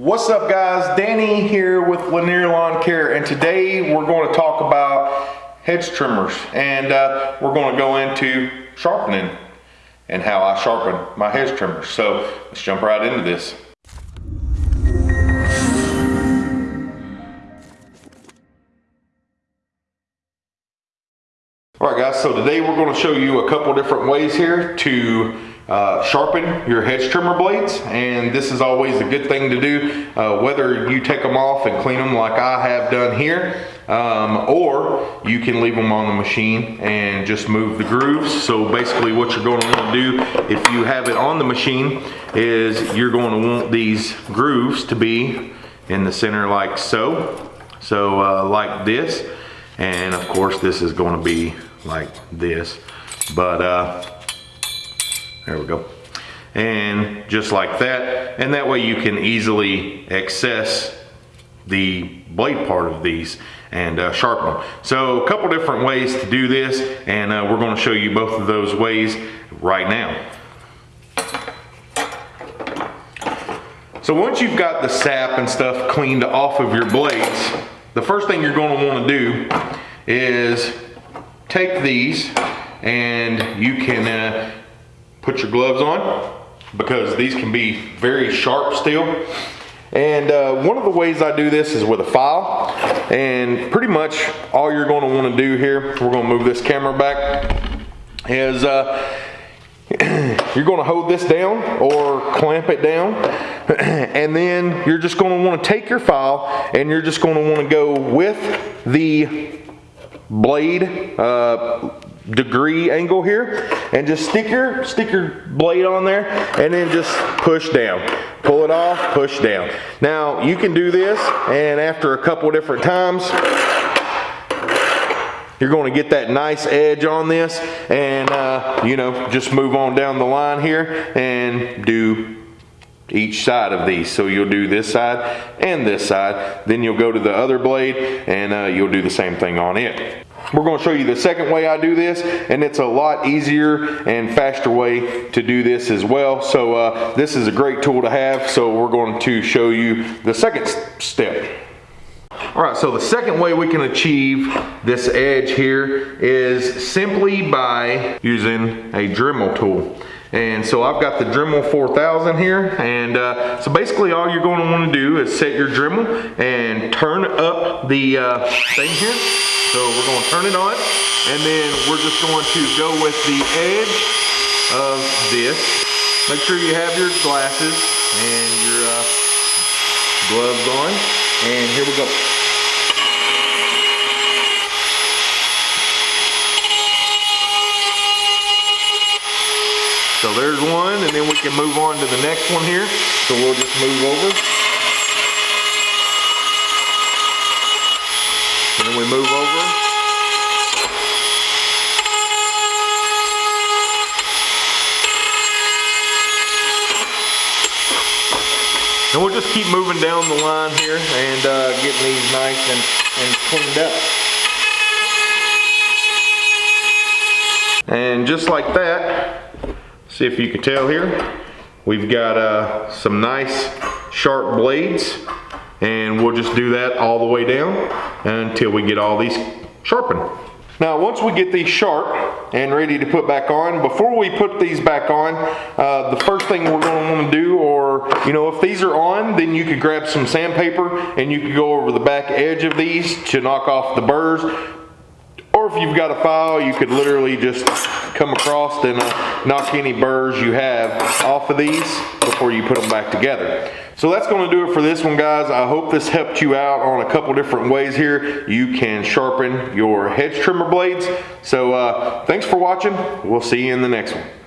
What's up guys, Danny here with Lanier Lawn Care and today we're going to talk about hedge trimmers and uh, we're going to go into sharpening and how I sharpen my hedge trimmers. So let's jump right into this. All right guys, so today we're going to show you a couple different ways here to uh, sharpen your hedge trimmer blades and this is always a good thing to do uh, whether you take them off and clean them like I have done here um, or you can leave them on the machine and just move the grooves. So basically what you're going to want to do if you have it on the machine is you're going to want these grooves to be in the center like so so uh, like this. And of course this is going to be like this. But uh, there we go. And just like that. And that way you can easily access the blade part of these and uh, sharpen them. So a couple different ways to do this and uh, we're going to show you both of those ways right now. So once you've got the sap and stuff cleaned off of your blades, the first thing you're going to want to do is take these and you can uh, put your gloves on because these can be very sharp still. And uh, one of the ways I do this is with a file. And pretty much all you're going to want to do here, we're going to move this camera back, is uh, you're going to hold this down or clamp it down. and then you're just going to want to take your file and you're just going to want to go with the blade uh, degree angle here and just stick your stick your blade on there and then just push down. Pull it off push down. Now you can do this and after a couple different times you're going to get that nice edge on this and uh, you know just move on down the line here and do each side of these. So you'll do this side and this side then you'll go to the other blade and uh, you'll do the same thing on it we're going to show you the second way I do this and it's a lot easier and faster way to do this as well. So uh, this is a great tool to have. So we're going to show you the second step. All right, so the second way we can achieve this edge here is simply by using a Dremel tool. And so I've got the Dremel 4000 here. And uh, so basically all you're going to want to do is set your Dremel and turn up the uh, thing here. So we're going to turn it on and then we're just going to go with the edge of this. Make sure you have your glasses and your uh, gloves on. And here we go. So there's one and then we can move on to the next one here. So we'll just move over. And then we move over. And we'll just keep moving down the line here and uh, getting these nice and, and cleaned up. And just like that, see if you can tell here, we've got uh, some nice sharp blades and we'll just do that all the way down until we get all these sharpened. Now once we get these sharp and ready to put back on, before we put these back on, uh, the first thing we're going to want to do, or you know if these are on, then you could grab some sandpaper and you could go over the back edge of these to knock off the burrs. If you've got a file, you could literally just come across and uh, knock any burrs you have off of these before you put them back together. So that's going to do it for this one, guys. I hope this helped you out on a couple different ways here. You can sharpen your hedge trimmer blades. So uh, thanks for watching. We'll see you in the next one.